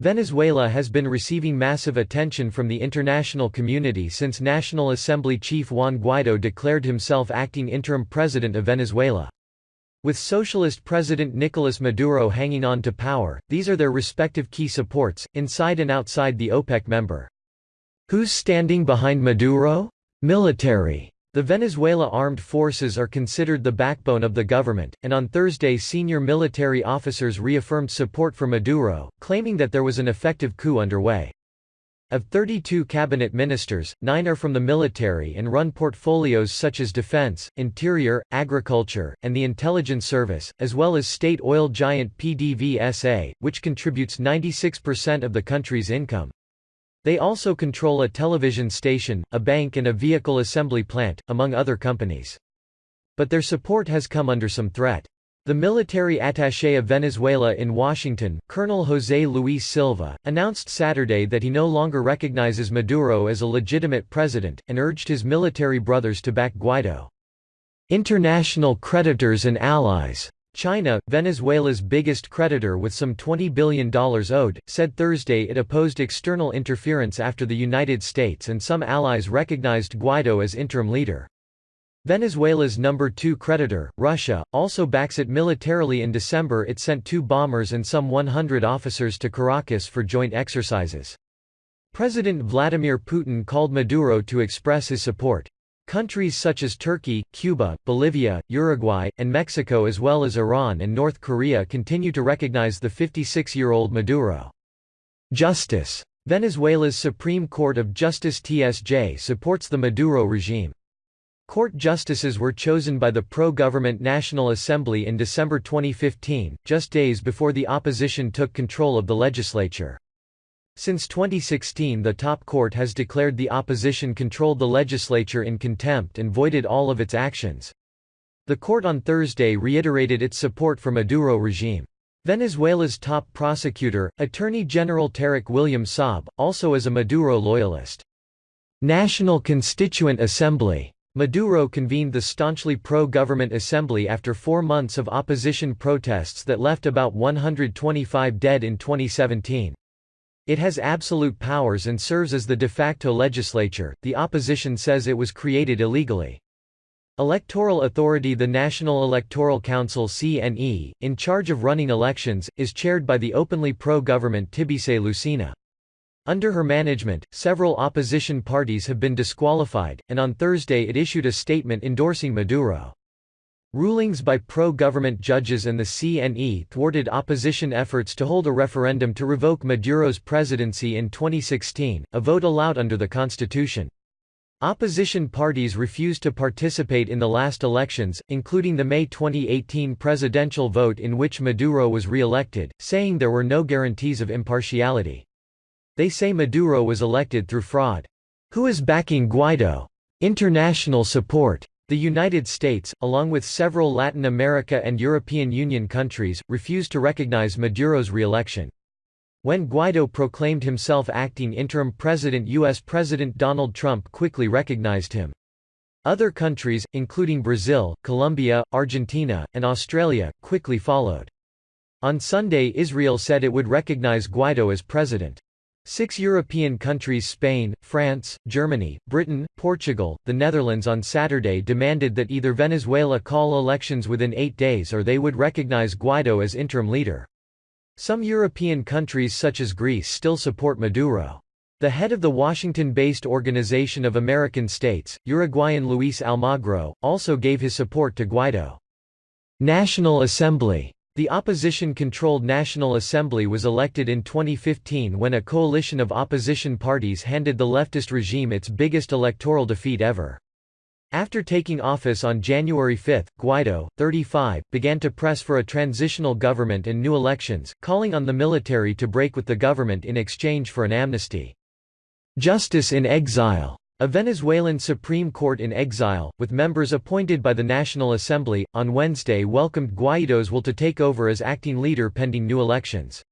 Venezuela has been receiving massive attention from the international community since National Assembly Chief Juan Guaido declared himself acting interim president of Venezuela. With socialist President Nicolas Maduro hanging on to power, these are their respective key supports, inside and outside the OPEC member. Who's standing behind Maduro? Military. The Venezuela armed forces are considered the backbone of the government, and on Thursday senior military officers reaffirmed support for Maduro, claiming that there was an effective coup underway. Of 32 cabinet ministers, nine are from the military and run portfolios such as defense, interior, agriculture, and the intelligence service, as well as state oil giant PDVSA, which contributes 96% of the country's income. They also control a television station, a bank and a vehicle assembly plant, among other companies. But their support has come under some threat. The military attaché of Venezuela in Washington, Colonel José Luis Silva, announced Saturday that he no longer recognizes Maduro as a legitimate president, and urged his military brothers to back Guaido. International creditors and allies China, Venezuela's biggest creditor with some $20 billion owed, said Thursday it opposed external interference after the United States and some allies recognized Guaido as interim leader. Venezuela's number two creditor, Russia, also backs it militarily in December it sent two bombers and some 100 officers to Caracas for joint exercises. President Vladimir Putin called Maduro to express his support. Countries such as Turkey, Cuba, Bolivia, Uruguay, and Mexico as well as Iran and North Korea continue to recognize the 56-year-old Maduro. Justice. Venezuela's Supreme Court of Justice TSJ supports the Maduro regime. Court justices were chosen by the pro-government National Assembly in December 2015, just days before the opposition took control of the legislature. Since 2016 the top court has declared the opposition controlled the legislature in contempt and voided all of its actions. The court on Thursday reiterated its support for Maduro regime. Venezuela's top prosecutor, Attorney General Tarek William Saab, also is a Maduro loyalist. National Constituent Assembly Maduro convened the staunchly pro-government assembly after four months of opposition protests that left about 125 dead in 2017. It has absolute powers and serves as the de facto legislature. The opposition says it was created illegally. Electoral authority The National Electoral Council CNE, in charge of running elections, is chaired by the openly pro-government Tibisay Lucena. Under her management, several opposition parties have been disqualified, and on Thursday it issued a statement endorsing Maduro. Rulings by pro-government judges and the CNE thwarted opposition efforts to hold a referendum to revoke Maduro's presidency in 2016, a vote allowed under the constitution. Opposition parties refused to participate in the last elections, including the May 2018 presidential vote in which Maduro was re-elected, saying there were no guarantees of impartiality. They say Maduro was elected through fraud. Who is backing Guaido? International support. The United States, along with several Latin America and European Union countries, refused to recognize Maduro's re-election. When Guaido proclaimed himself acting interim president U.S. President Donald Trump quickly recognized him. Other countries, including Brazil, Colombia, Argentina, and Australia, quickly followed. On Sunday Israel said it would recognize Guaido as president. Six European countries Spain, France, Germany, Britain, Portugal, the Netherlands on Saturday demanded that either Venezuela call elections within eight days or they would recognize Guaido as interim leader. Some European countries such as Greece still support Maduro. The head of the Washington-based Organization of American States, Uruguayan Luis Almagro, also gave his support to Guaido. National Assembly the opposition-controlled National Assembly was elected in 2015 when a coalition of opposition parties handed the leftist regime its biggest electoral defeat ever. After taking office on January 5, Guaido, 35, began to press for a transitional government and new elections, calling on the military to break with the government in exchange for an amnesty. Justice in exile a Venezuelan Supreme Court in exile, with members appointed by the National Assembly, on Wednesday welcomed Guaido's will to take over as acting leader pending new elections.